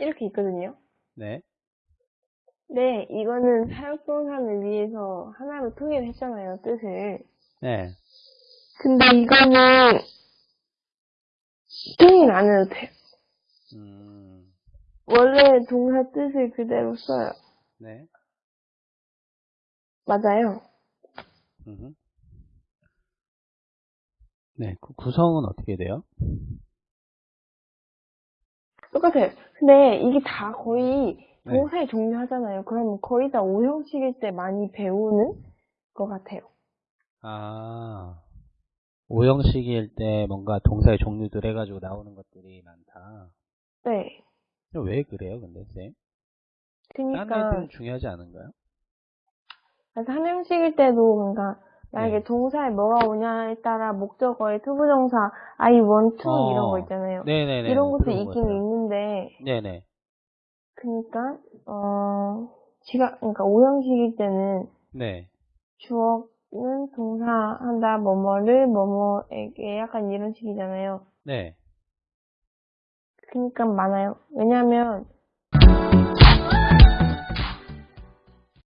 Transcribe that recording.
이렇게 있거든요. 네. 네, 이거는 사역동사를 위해서 하나로 통일을 했잖아요, 뜻을. 네. 근데 이거는 통일 안 해도 돼요. 음, 원래 동사 뜻을 그대로 써요. 네. 맞아요. 음흠. 네, 구- 구성은 어떻게 돼요? 똑같아요. 근데 이게 다 거의 네. 동사의 종류 하잖아요. 그러면 거의 다 오형식일 때 많이 배우는 것 같아요. 아, 오형식일 때 뭔가 동사의 종류들 해가지고 나오는 것들이 많다. 네. 왜 그래요, 근데, 쌤? 다른 그니까, 애들은 중요하지 않은가요? 그래서 한형식일 때도 뭔가 만약에 네. 동사에 뭐가 오냐에 따라 목적어의 투부정사 I want to 어. 이런 거 있잖아요. 네네네. 이런 것도 있긴. 있는데 네네. 그니까 어 지가 그러니까 오형식일 때는 네. 주어는 동사한다 뭐뭐를 뭐뭐에게 약간 이런 식이잖아요. 네. 그니까 많아요. 왜냐면